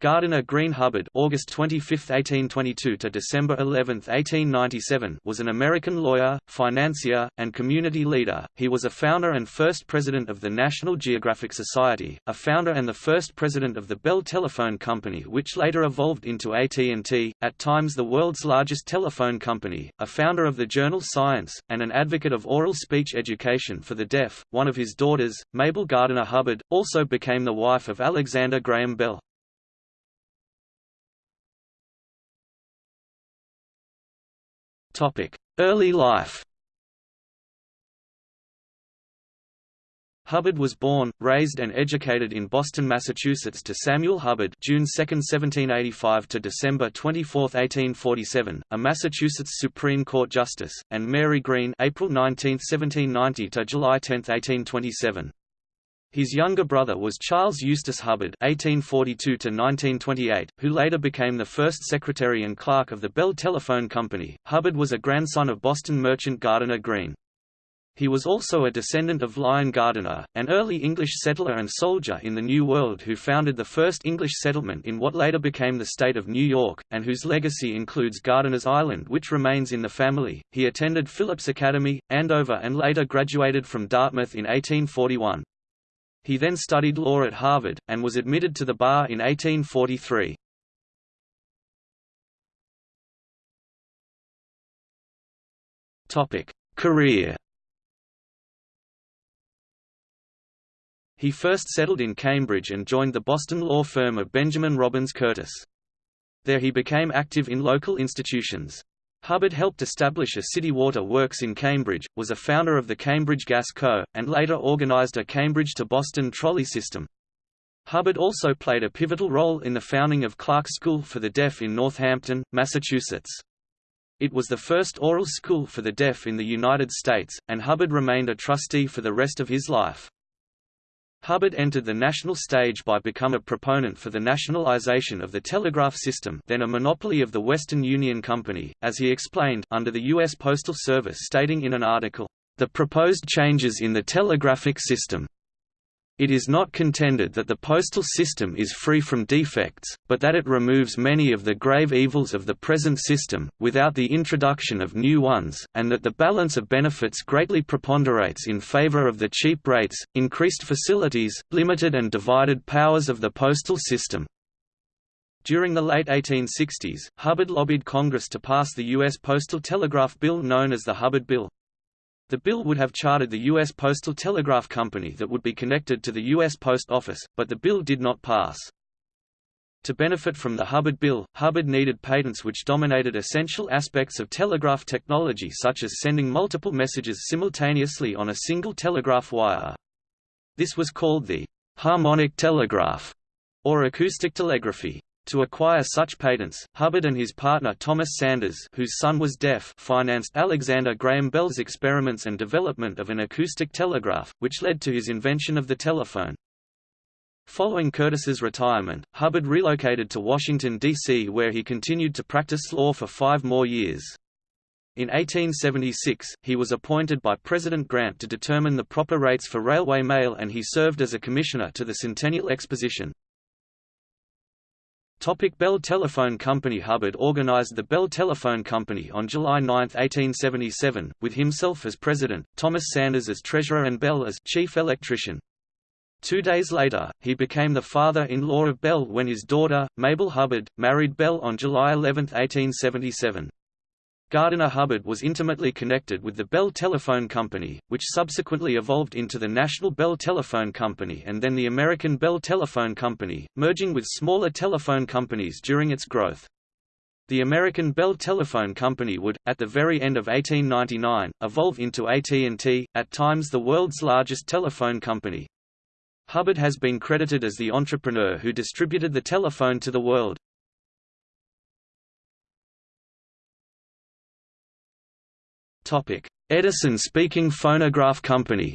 Gardiner Greene Hubbard August 25, 1822 to December 11, 1897 was an American lawyer, financier, and community leader. He was a founder and first president of the National Geographic Society, a founder and the first president of the Bell Telephone Company which later evolved into AT&T, at times the world's largest telephone company, a founder of the journal Science, and an advocate of oral speech education for the deaf. One of his daughters, Mabel Gardiner Hubbard, also became the wife of Alexander Graham Bell. Early life Hubbard was born, raised and educated in Boston, Massachusetts to Samuel Hubbard June 2, 1785 to December 24, 1847, a Massachusetts Supreme Court justice, and Mary Greene April 19, 1790 to July 10, 1827. His younger brother was Charles Eustace Hubbard (1842–1928), who later became the first secretary and clerk of the Bell Telephone Company. Hubbard was a grandson of Boston merchant Gardiner Greene. He was also a descendant of Lyon Gardiner, an early English settler and soldier in the New World who founded the first English settlement in what later became the state of New York, and whose legacy includes Gardiner's Island which remains in the family. He attended Phillips Academy, Andover and later graduated from Dartmouth in 1841. He then studied law at Harvard, and was admitted to the bar in 1843. Career He first settled in Cambridge and joined the Boston law firm of Benjamin Robbins Curtis. There he became active in local institutions. Hubbard helped establish a city water works in Cambridge, was a founder of the Cambridge Gas Co., and later organized a Cambridge to Boston trolley system. Hubbard also played a pivotal role in the founding of Clark School for the Deaf in Northampton, Massachusetts. It was the first oral school for the deaf in the United States, and Hubbard remained a trustee for the rest of his life. Hubbard entered the national stage by become a proponent for the nationalization of the telegraph system then a monopoly of the Western Union Company, as he explained under the U.S. Postal Service stating in an article, "...the proposed changes in the telegraphic system it is not contended that the postal system is free from defects, but that it removes many of the grave evils of the present system, without the introduction of new ones, and that the balance of benefits greatly preponderates in favor of the cheap rates, increased facilities, limited and divided powers of the postal system. During the late 1860s, Hubbard lobbied Congress to pass the U.S. Postal Telegraph Bill known as the Hubbard Bill. The bill would have chartered the U.S. Postal Telegraph Company that would be connected to the U.S. Post Office, but the bill did not pass. To benefit from the Hubbard Bill, Hubbard needed patents which dominated essential aspects of telegraph technology such as sending multiple messages simultaneously on a single telegraph wire. This was called the harmonic telegraph, or acoustic telegraphy. To acquire such patents, Hubbard and his partner Thomas Sanders whose son was deaf financed Alexander Graham Bell's experiments and development of an acoustic telegraph, which led to his invention of the telephone. Following Curtis's retirement, Hubbard relocated to Washington, D.C. where he continued to practice law for five more years. In 1876, he was appointed by President Grant to determine the proper rates for railway mail and he served as a commissioner to the Centennial Exposition. Topic Bell Telephone Company Hubbard organized the Bell Telephone Company on July 9, 1877, with himself as president, Thomas Sanders as treasurer and Bell as chief electrician. Two days later, he became the father-in-law of Bell when his daughter, Mabel Hubbard, married Bell on July 11, 1877. Gardiner Hubbard was intimately connected with the Bell Telephone Company, which subsequently evolved into the National Bell Telephone Company and then the American Bell Telephone Company, merging with smaller telephone companies during its growth. The American Bell Telephone Company would, at the very end of 1899, evolve into AT&T, at times the world's largest telephone company. Hubbard has been credited as the entrepreneur who distributed the telephone to the world. Edison Speaking Phonograph Company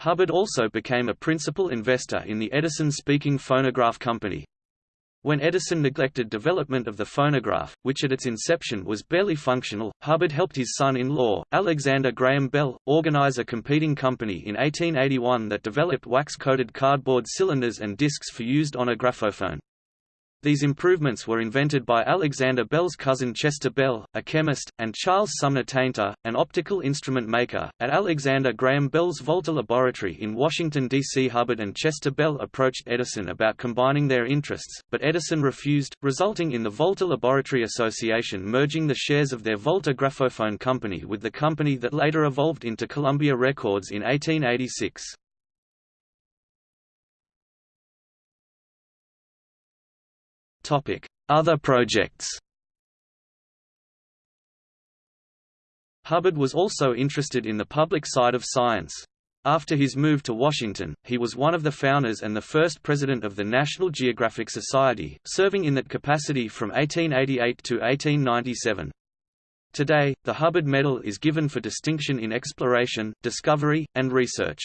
Hubbard also became a principal investor in the Edison Speaking Phonograph Company. When Edison neglected development of the phonograph, which at its inception was barely functional, Hubbard helped his son-in-law, Alexander Graham Bell, organize a competing company in 1881 that developed wax-coated cardboard cylinders and discs for used on a graphophone. These improvements were invented by Alexander Bell's cousin Chester Bell, a chemist, and Charles Sumner Tainter, an optical instrument maker. At Alexander Graham Bell's Volta Laboratory in Washington, D.C. Hubbard and Chester Bell approached Edison about combining their interests, but Edison refused, resulting in the Volta Laboratory Association merging the shares of their Volta Graphophone Company with the company that later evolved into Columbia Records in 1886. Other projects Hubbard was also interested in the public side of science. After his move to Washington, he was one of the founders and the first president of the National Geographic Society, serving in that capacity from 1888 to 1897. Today, the Hubbard Medal is given for distinction in exploration, discovery, and research.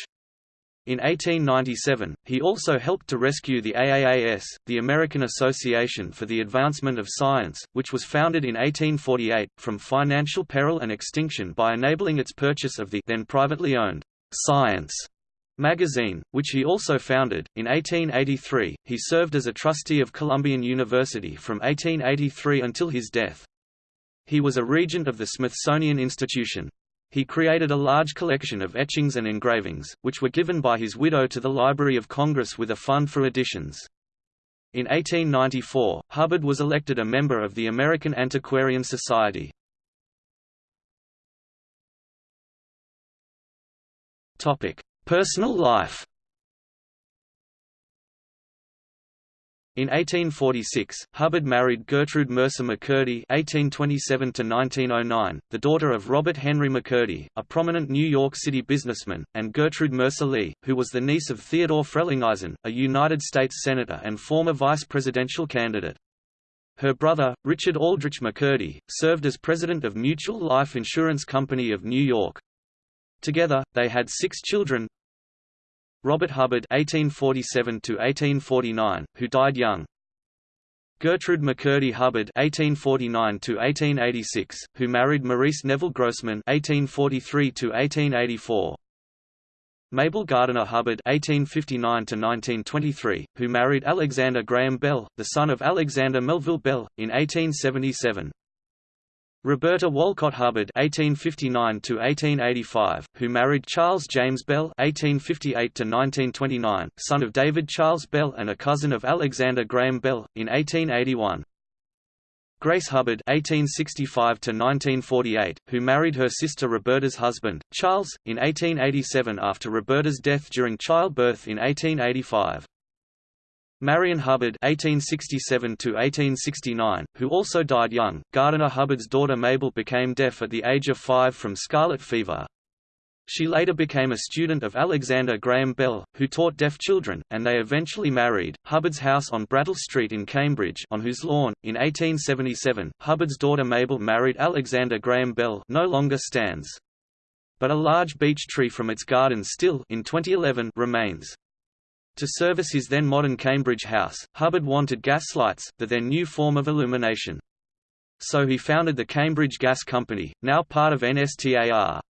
In 1897, he also helped to rescue the AAAS, the American Association for the Advancement of Science, which was founded in 1848, from financial peril and extinction by enabling its purchase of the then privately owned Science magazine, which he also founded. In 1883, he served as a trustee of Columbian University from 1883 until his death. He was a regent of the Smithsonian Institution. He created a large collection of etchings and engravings, which were given by his widow to the Library of Congress with a fund for editions. In 1894, Hubbard was elected a member of the American Antiquarian Society. Personal life In 1846, Hubbard married Gertrude Mercer McCurdy (1827–1909), the daughter of Robert Henry McCurdy, a prominent New York City businessman, and Gertrude Mercer Lee, who was the niece of Theodore Frelinghuysen, a United States senator and former vice presidential candidate. Her brother, Richard Aldrich McCurdy, served as president of Mutual Life Insurance Company of New York. Together, they had six children, Robert Hubbard (1847–1849), who died young. Gertrude McCurdy Hubbard (1849–1886), who married Maurice Neville Grossman (1843–1884). Mabel Gardiner Hubbard (1859–1923), who married Alexander Graham Bell, the son of Alexander Melville Bell, in 1877. Roberta Walcott Hubbard (1859–1885), who married Charles James Bell (1858–1929), son of David Charles Bell and a cousin of Alexander Graham Bell, in 1881. Grace Hubbard (1865–1948), who married her sister Roberta's husband, Charles, in 1887 after Roberta's death during childbirth in 1885. Marion Hubbard (1867–1869), who also died young. Gardiner Hubbard's daughter Mabel became deaf at the age of five from scarlet fever. She later became a student of Alexander Graham Bell, who taught deaf children, and they eventually married. Hubbard's house on Brattle Street in Cambridge, on whose lawn, in 1877, Hubbard's daughter Mabel married Alexander Graham Bell, no longer stands. But a large beech tree from its garden still in 2011 remains. To service his then modern Cambridge house, Hubbard wanted gas lights, the then new form of illumination. So he founded the Cambridge Gas Company, now part of NSTAR.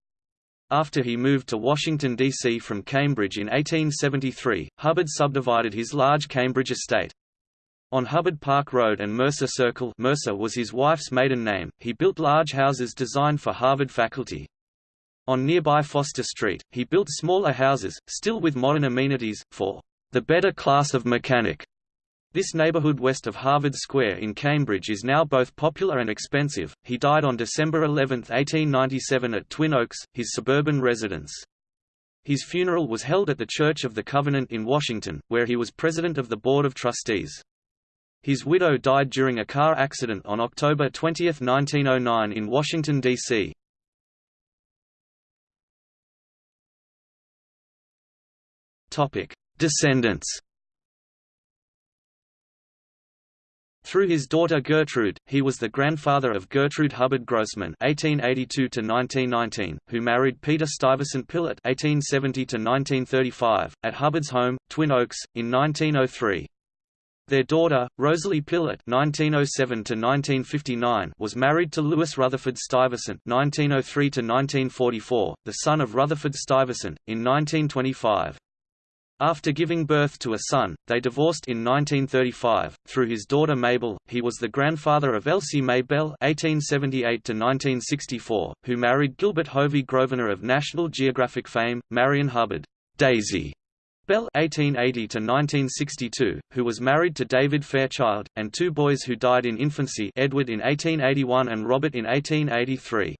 After he moved to Washington, D.C. from Cambridge in 1873, Hubbard subdivided his large Cambridge estate. On Hubbard Park Road and Mercer Circle Mercer was his wife's maiden name, he built large houses designed for Harvard faculty. On nearby Foster Street, he built smaller houses, still with modern amenities, for the better class of mechanic. This neighborhood west of Harvard Square in Cambridge is now both popular and expensive. He died on December 11, 1897 at Twin Oaks, his suburban residence. His funeral was held at the Church of the Covenant in Washington, where he was president of the Board of Trustees. His widow died during a car accident on October 20, 1909 in Washington, D.C. Descendants Through his daughter Gertrude, he was the grandfather of Gertrude Hubbard Grossman (1882–1919), who married Peter Stuyvesant Pillot (1870–1935) at Hubbard's home, Twin Oaks, in 1903. Their daughter, Rosalie Pillot (1907–1959), was married to Louis Rutherfurd Stuyvesant (1903–1944), the son of Rutherfurd Stuyvesant, in 1925. After giving birth to a son, they divorced in 1935. Through his daughter Mabel, he was the grandfather of Elsie May Bell (1878–1964), who married Gilbert Hovey Grosvenor of National Geographic fame, Marion Hubbard Daisy Bell (1880–1962), who was married to David Fairchild, and two boys who died in infancy: Edward in 1881 and Robert in 1883.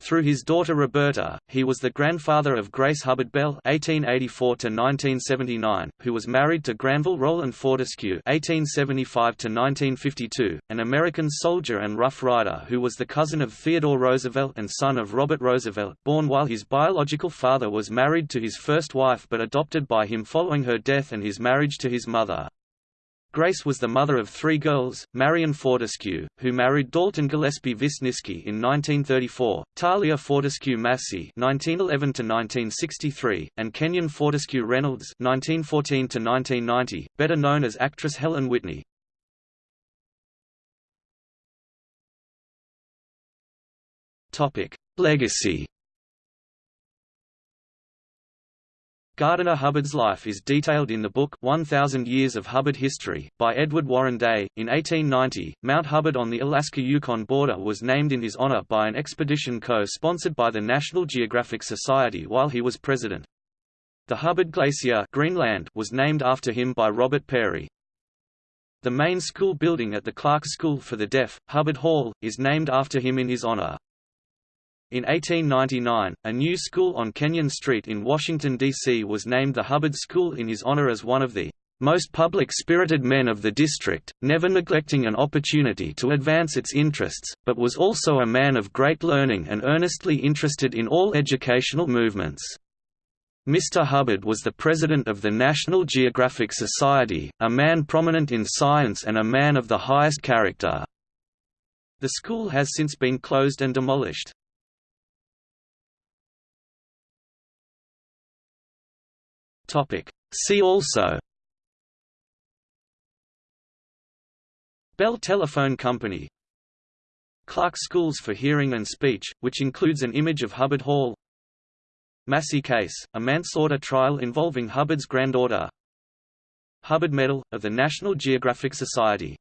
Through his daughter Roberta, he was the grandfather of Grace Hubbard Bell (1884–1979), who was married to Granville Roland Fortescue (1875–1952), an American soldier and Rough Rider who was the cousin of Theodore Roosevelt and son of Robert Roosevelt, born while his biological father was married to his first wife but adopted by him following her death and his marriage to his mother. Grace was the mother of three girls, Marion Fortescue, who married Dalton Gillespie Wisniewski in 1934, Thalia Fortescue Massie (1911–1963), and Kenyon Fortescue Reynolds (1914–1990), better known as actress Helen Whitney. Topic: Legacy. Gardiner Hubbard's life is detailed in the book 1000 Years of Hubbard History, by Edward Warren Day. In 1890, Mount Hubbard on the Alaska-Yukon border was named in his honor by an expedition co-sponsored by the National Geographic Society while he was president. The Hubbard Glacier Greenland was named after him by Robert Peary. The main school building at the Clark School for the Deaf, Hubbard Hall, is named after him in his honor. In 1899, a new school on Kenyon Street in Washington, D.C. was named the Hubbard School in his honor as one of the most public-spirited men of the district, never neglecting an opportunity to advance its interests, but was also a man of great learning and earnestly interested in all educational movements. Mr. Hubbard was the president of the National Geographic Society, a man prominent in science and a man of the highest character. The school has since been closed and demolished. Topic. See also. Bell Telephone Company. Clark Schools for Hearing and Speech, which includes an image of Hubbard Hall. Massie case, a manslaughter trial involving Hubbard's granddaughter. Hubbard Medal, of the National Geographic Society